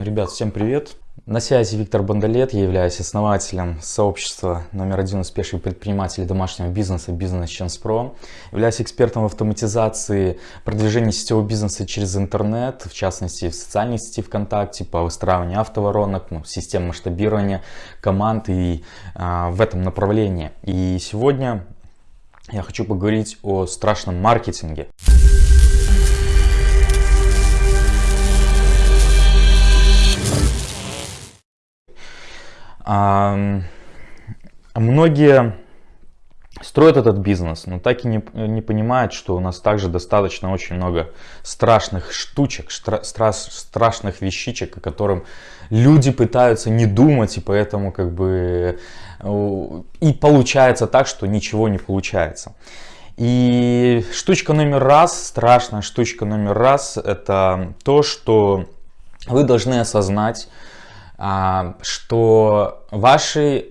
Ребят, всем привет! На связи Виктор Бондолет, я являюсь основателем сообщества номер один успешных предпринимателей домашнего бизнеса Business Chance Pro. Являюсь экспертом в автоматизации продвижения сетевого бизнеса через интернет, в частности в социальной сети ВКонтакте, по выстраиванию автоворонок, ну, систем масштабирования команд и а, в этом направлении. И сегодня я хочу поговорить о страшном маркетинге. Многие строят этот бизнес, но так и не, не понимают, что у нас также достаточно очень много страшных штучек, стра, страшных вещичек, о котором люди пытаются не думать, и поэтому как бы и получается так, что ничего не получается. И штучка номер раз, страшная штучка номер раз, это то, что вы должны осознать, что ваши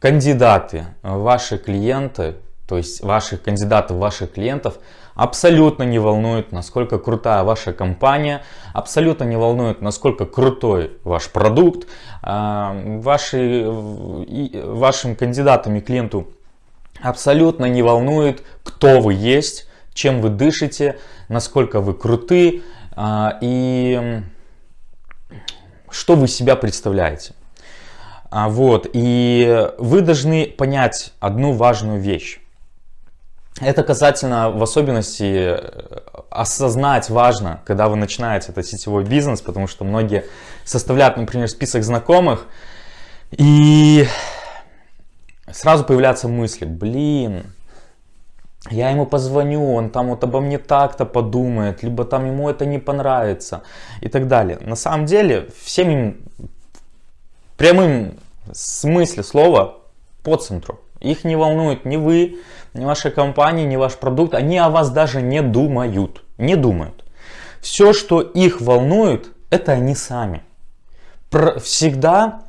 кандидаты, ваши клиенты, то есть ваших кандидатов, ваших клиентов абсолютно не волнует, насколько крутая ваша компания, абсолютно не волнует, насколько крутой ваш продукт. А, ваши, вашим кандидатам и клиенту абсолютно не волнует, кто вы есть, чем вы дышите, насколько вы круты. А, и что вы себя представляете. А, вот, и вы должны понять одну важную вещь. Это касательно в особенности э, осознать важно, когда вы начинаете этот сетевой бизнес, потому что многие составляют, например, список знакомых, и сразу появляются мысли, блин, я ему позвоню, он там вот обо мне так-то подумает, либо там ему это не понравится и так далее. На самом деле, всем им прямым смысле слова по центру. Их не волнует ни вы, ни ваша компания, ни ваш продукт. Они о вас даже не думают. Не думают. Все, что их волнует, это они сами. Всегда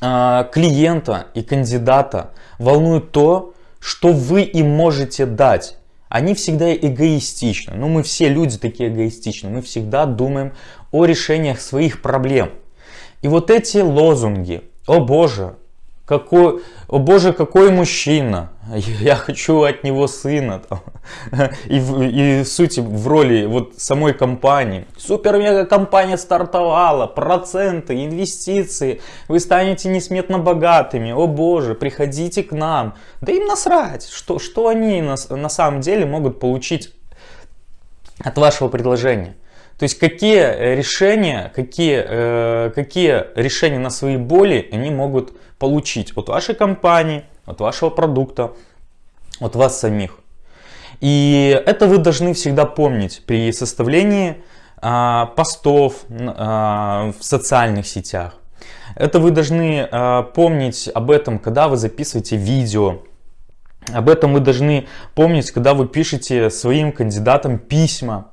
э, клиента и кандидата волнует то, что вы им можете дать. Они всегда эгоистичны. Ну, мы все люди такие эгоистичны. Мы всегда думаем о решениях своих проблем. И вот эти лозунги, о боже, какой, о боже, какой мужчина, я хочу от него сына. И, в, и в сути в роли вот самой компании. Супер-мега компания стартовала, проценты, инвестиции, вы станете несметно богатыми. О боже, приходите к нам. Да им насрать, что, что они на, на самом деле могут получить от вашего предложения. То есть какие решения, какие, э, какие решения на свои боли они могут получить от вашей компании, от вашего продукта, от вас самих. И это вы должны всегда помнить при составлении а, постов а, в социальных сетях. Это вы должны а, помнить об этом, когда вы записываете видео. Об этом вы должны помнить, когда вы пишете своим кандидатам письма.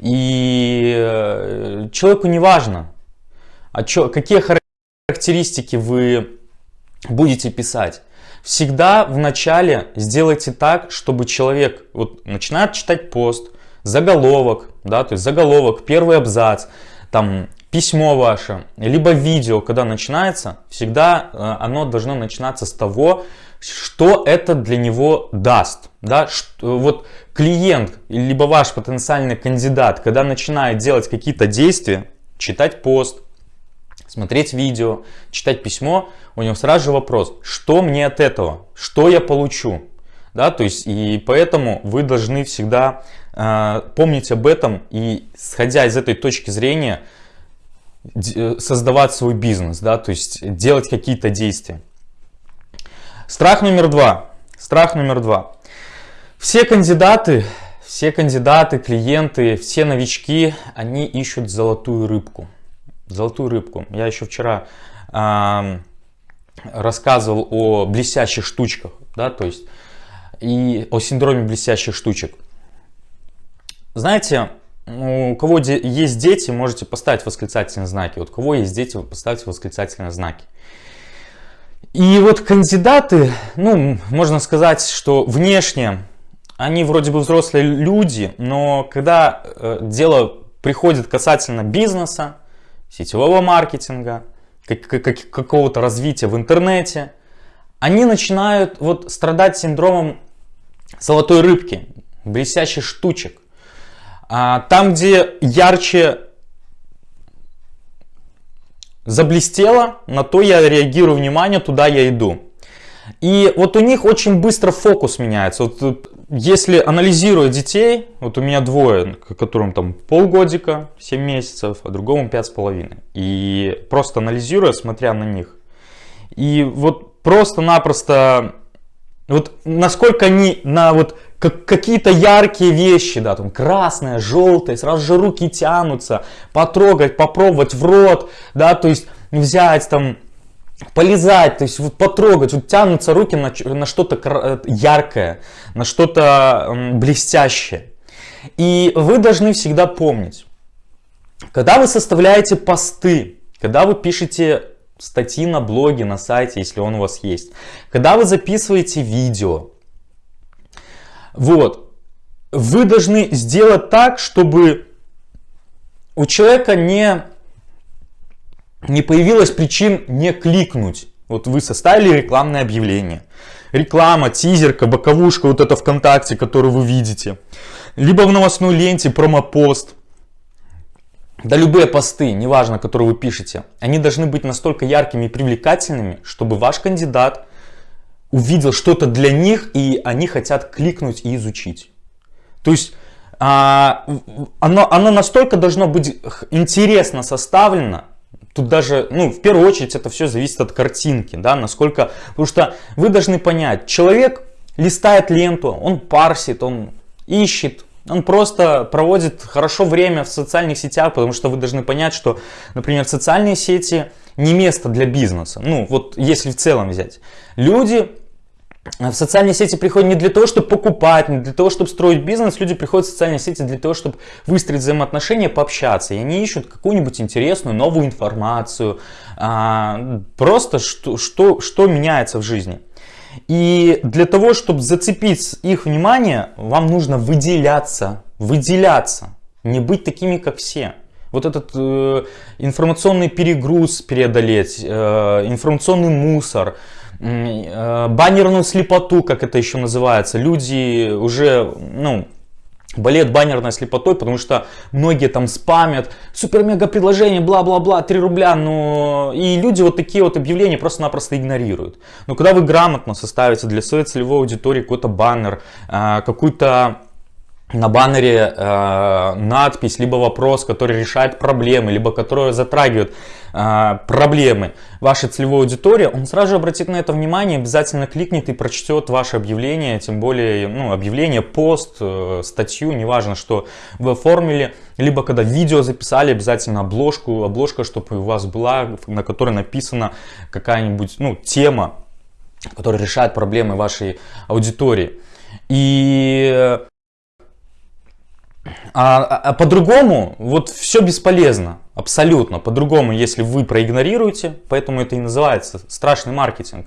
И э, человеку не важно, а чё, какие характеристики вы будете писать. Всегда в начале сделайте так, чтобы человек вот, начинает читать пост, заголовок, да, то есть заголовок, первый абзац, там письмо ваше, либо видео, когда начинается, всегда э, оно должно начинаться с того, что это для него даст. Да? Что, вот клиент, либо ваш потенциальный кандидат, когда начинает делать какие-то действия, читать пост, смотреть видео, читать письмо, у него сразу же вопрос, что мне от этого, что я получу. Да, то есть и поэтому вы должны всегда э, помнить об этом и сходя из этой точки зрения э, создавать свой бизнес, да, то есть делать какие-то действия. Страх номер два. Страх номер два. Все кандидаты, все кандидаты, клиенты, все новички, они ищут золотую рыбку золотую рыбку. Я еще вчера э, рассказывал о блестящих штучках, да, то есть и о синдроме блестящих штучек. Знаете, у кого есть дети, можете поставить восклицательные знаки. Вот у кого есть дети, поставьте восклицательные знаки. И вот кандидаты, ну, можно сказать, что внешне они вроде бы взрослые люди, но когда э, дело приходит касательно бизнеса, сетевого маркетинга, как, как, какого-то развития в интернете, они начинают вот страдать синдромом золотой рыбки, блестящих штучек. А, там, где ярче заблестело, на то я реагирую внимание, туда я иду. И вот у них очень быстро фокус меняется. Вот если анализируя детей, вот у меня двое, которым там полгодика, 7 месяцев, а другому пять с половиной. И просто анализируя, смотря на них. И вот просто-напросто, вот насколько они на вот как, какие-то яркие вещи, да, там красное, желтое, сразу же руки тянутся, потрогать, попробовать в рот, да, то есть взять там полезать, то есть вот потрогать, вот тянутся руки на, на что-то э, яркое, на что-то блестящее. И вы должны всегда помнить, когда вы составляете посты, когда вы пишете статьи на блоге, на сайте, если он у вас есть, когда вы записываете видео, вот, вы должны сделать так, чтобы у человека не не появилось причин не кликнуть. Вот вы составили рекламное объявление. Реклама, тизерка, боковушка, вот это ВКонтакте, которую вы видите. Либо в новостной ленте промопост. Да любые посты, неважно, которые вы пишете, они должны быть настолько яркими и привлекательными, чтобы ваш кандидат увидел что-то для них, и они хотят кликнуть и изучить. То есть а, оно, оно настолько должно быть интересно составлено, Тут даже, ну, в первую очередь это все зависит от картинки, да, насколько, потому что вы должны понять, человек листает ленту, он парсит, он ищет, он просто проводит хорошо время в социальных сетях, потому что вы должны понять, что, например, социальные сети не место для бизнеса. Ну, вот если в целом взять. Люди в социальные сети приходят не для того, чтобы покупать, не для того, чтобы строить бизнес. Люди приходят в социальные сети для того, чтобы выстроить взаимоотношения, пообщаться. И они ищут какую-нибудь интересную новую информацию. А, просто что, что, что меняется в жизни. И для того, чтобы зацепить их внимание, вам нужно выделяться. Выделяться. Не быть такими, как все. Вот этот э, информационный перегруз преодолеть, э, информационный мусор – баннерную слепоту, как это еще называется. Люди уже, ну, болеют баннерной слепотой, потому что многие там спамят, супер-мега предложение, бла-бла-бла, 3 рубля, но и люди вот такие вот объявления просто-напросто игнорируют. Но когда вы грамотно составите для своей целевой аудитории какой-то баннер, э, какую-то на баннере э, надпись, либо вопрос, который решает проблемы, либо который затрагивает э, проблемы вашей целевой аудитории, он сразу же обратит на это внимание, обязательно кликнет и прочтет ваше объявление, тем более ну, объявление, пост, э, статью, неважно, что вы оформили, либо когда видео записали, обязательно обложку, обложка, чтобы у вас была, на которой написана какая-нибудь ну, тема, которая решает проблемы вашей аудитории. И а, а, по-другому вот все бесполезно, абсолютно. По-другому, если вы проигнорируете, поэтому это и называется страшный маркетинг.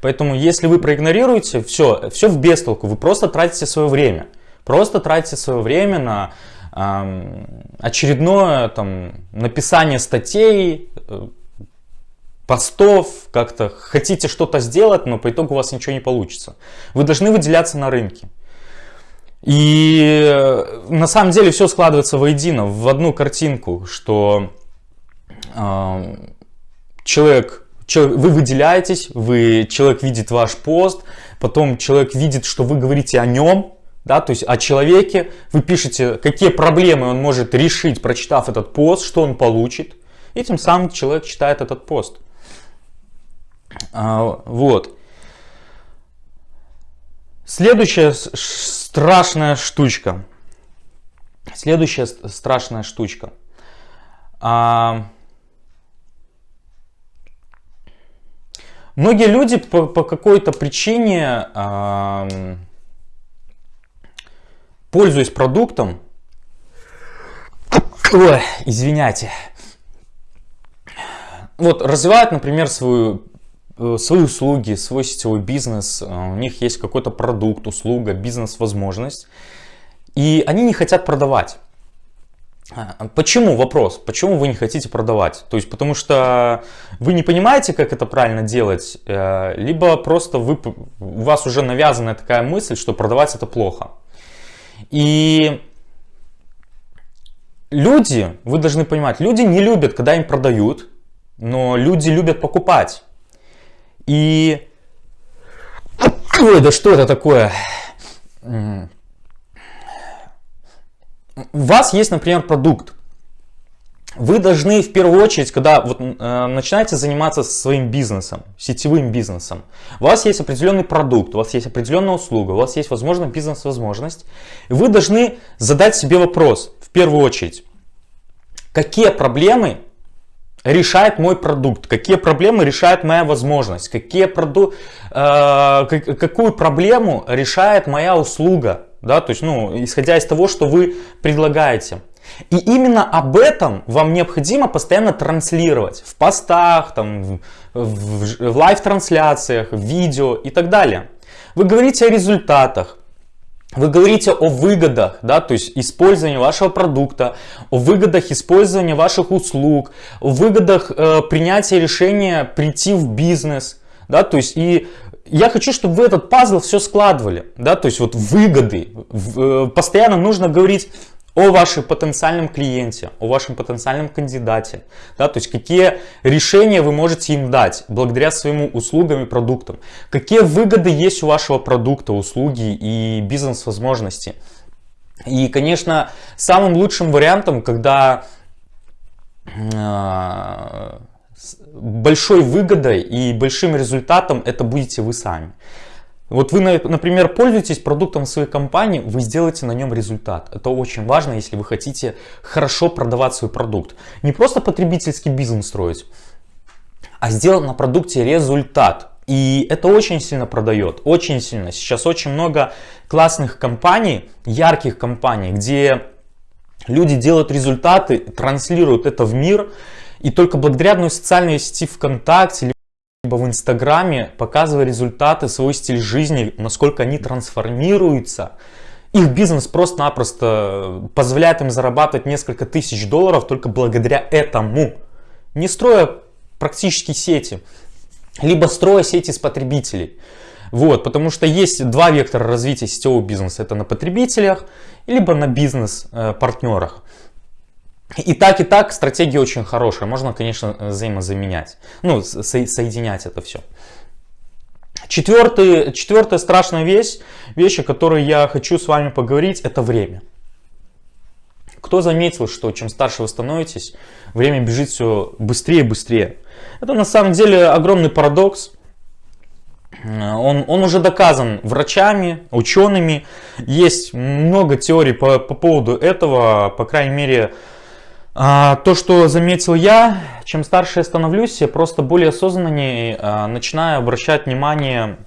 Поэтому, если вы проигнорируете, все, все в бестолку, вы просто тратите свое время. Просто тратите свое время на э, очередное там, написание статей, э, постов, как-то хотите что-то сделать, но по итогу у вас ничего не получится. Вы должны выделяться на рынке. И э, на самом деле все складывается воедино, в одну картинку, что э, человек, человек, вы выделяетесь, вы, человек видит ваш пост, потом человек видит, что вы говорите о нем, да, то есть о человеке, вы пишете, какие проблемы он может решить, прочитав этот пост, что он получит, и тем самым человек читает этот пост. А, вот. Следующая страшная штучка. Следующая страшная штучка. А... Многие люди по, по какой-то причине, а... пользуясь продуктом, ой, извиняйте, вот развивают, например, свою свои услуги, свой сетевой бизнес, э, у них есть какой-то продукт, услуга, бизнес-возможность, и они не хотят продавать. А, почему вопрос? Почему вы не хотите продавать? То есть потому что вы не понимаете, как это правильно делать, э, либо просто вы, у вас уже навязана такая мысль, что продавать это плохо. И люди, вы должны понимать, люди не любят, когда им продают, но люди любят покупать. И... Ой, да что это такое? у вас есть, например, продукт. Вы должны в первую очередь, когда вот, э, начинаете заниматься своим бизнесом, сетевым бизнесом, у вас есть определенный продукт, у вас есть определенная услуга, у вас есть, возможно, бизнес-возможность, вы должны задать себе вопрос, в первую очередь, какие проблемы решает мой продукт, какие проблемы решает моя возможность, какие проду... э, какую проблему решает моя услуга, да, то есть, ну, исходя из того, что вы предлагаете. И именно об этом вам необходимо постоянно транслировать в постах, там, в, в, в лайв-трансляциях, в видео и так далее. Вы говорите о результатах, вы говорите о выгодах, да, то есть использования вашего продукта, о выгодах использования ваших услуг, о выгодах э, принятия решения прийти в бизнес, да, то есть и я хочу, чтобы вы этот пазл все складывали, да, то есть вот выгоды. Э, постоянно нужно говорить о вашем потенциальном клиенте, о вашем потенциальном кандидате, да, то есть какие решения вы можете им дать благодаря своим услугам и продуктам, какие выгоды есть у вашего продукта, услуги и бизнес-возможности. И, конечно, самым лучшим вариантом, когда э, большой выгодой и большим результатом это будете вы сами. Вот вы, например, пользуетесь продуктом своей компании, вы сделаете на нем результат. Это очень важно, если вы хотите хорошо продавать свой продукт. Не просто потребительский бизнес строить, а сделать на продукте результат. И это очень сильно продает, очень сильно. Сейчас очень много классных компаний, ярких компаний, где люди делают результаты, транслируют это в мир. И только благодаря одной социальной сети ВКонтакте, либо в Инстаграме, показывая результаты, свой стиль жизни, насколько они трансформируются, их бизнес просто-напросто позволяет им зарабатывать несколько тысяч долларов только благодаря этому. Не строя практически сети, либо строя сети с потребителей. Вот, потому что есть два вектора развития сетевого бизнеса. Это на потребителях, либо на бизнес-партнерах. Э, и так, и так стратегия очень хорошая. Можно, конечно, взаимозаменять. Ну, со соединять это все. Четвертый, четвертая страшная вещь, вещь, о которой я хочу с вами поговорить, это время. Кто заметил, что чем старше вы становитесь, время бежит все быстрее и быстрее. Это на самом деле огромный парадокс. Он, он уже доказан врачами, учеными. Есть много теорий по, по поводу этого. По крайней мере, то, что заметил я, чем старше я становлюсь, я просто более осознаннее а, начинаю обращать внимание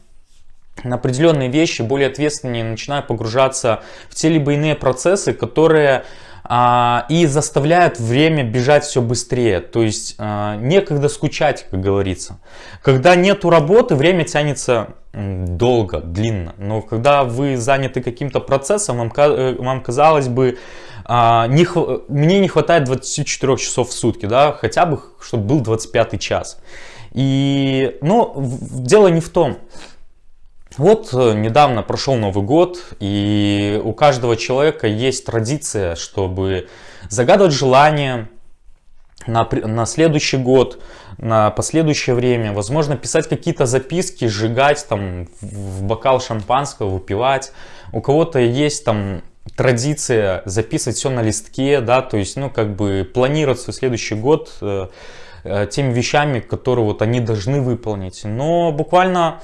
на определенные вещи, более ответственнее начинаю погружаться в те либо иные процессы, которые а, и заставляют время бежать все быстрее. То есть а, некогда скучать, как говорится. Когда нету работы, время тянется долго, длинно. Но когда вы заняты каким-то процессом, вам, э, вам казалось бы, а, не, мне не хватает 24 часов в сутки, да, хотя бы, чтобы был 25 час. И, но дело не в том. Вот э, недавно прошел Новый год, и у каждого человека есть традиция, чтобы загадывать желание на, на следующий год, на последующее время, возможно, писать какие-то записки, сжигать там в бокал шампанского, выпивать. У кого-то есть там традиция записывать все на листке, да, то есть, ну, как бы планировать свой следующий год э, э, теми вещами, которые вот они должны выполнить. Но буквально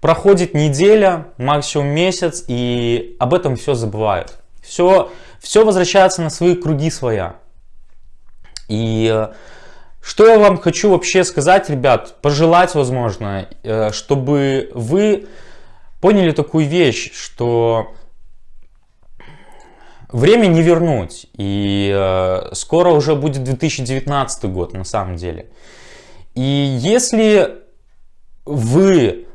проходит неделя, максимум месяц, и об этом все забывают. Все, все возвращается на свои круги своя. И э, что я вам хочу вообще сказать, ребят, пожелать, возможно, э, чтобы вы поняли такую вещь, что Время не вернуть, и э, скоро уже будет 2019 год на самом деле. И если вы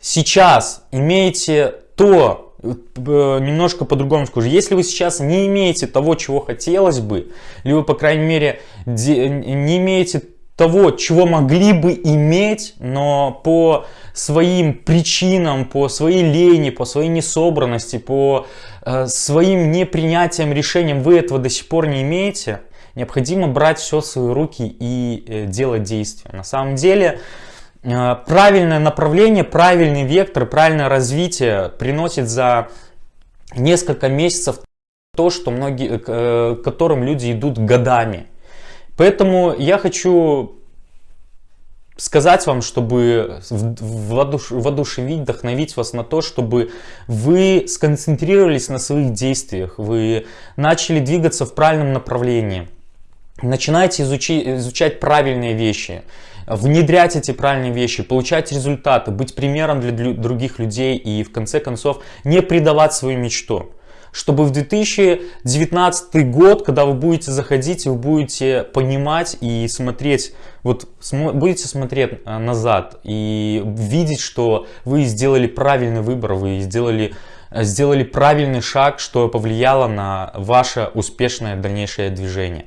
сейчас имеете то немножко по-другому скажу. Если вы сейчас не имеете того, чего хотелось бы, либо, по крайней мере, не имеете того, чего могли бы иметь, но по своим причинам, по своей лени, по своей несобранности, по э, своим непринятием решениям вы этого до сих пор не имеете, необходимо брать все в свои руки и э, делать действия. На самом деле, э, правильное направление, правильный вектор, правильное развитие приносит за несколько месяцев то, что многие, э, к которым люди идут годами. Поэтому я хочу сказать вам, чтобы воодушевить, вдохновить вас на то, чтобы вы сконцентрировались на своих действиях, вы начали двигаться в правильном направлении. Начинайте изучи, изучать правильные вещи, внедрять эти правильные вещи, получать результаты, быть примером для других людей и в конце концов не предавать свою мечту чтобы в 2019 год, когда вы будете заходить, вы будете понимать и смотреть, вот будете смотреть э, назад и видеть, что вы сделали правильный выбор, вы сделали, э, сделали правильный шаг, что повлияло на ваше успешное дальнейшее движение.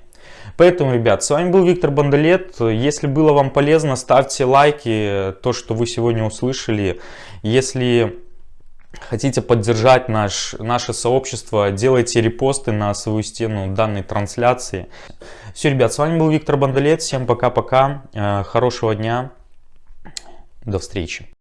Поэтому, ребят, с вами был Виктор Бандалет. Если было вам полезно, ставьте лайки, то, что вы сегодня услышали. Если хотите поддержать наш, наше сообщество, делайте репосты на свою стену данной трансляции. Все, ребят, с вами был Виктор Бандалет. Всем пока-пока. Э, хорошего дня. До встречи.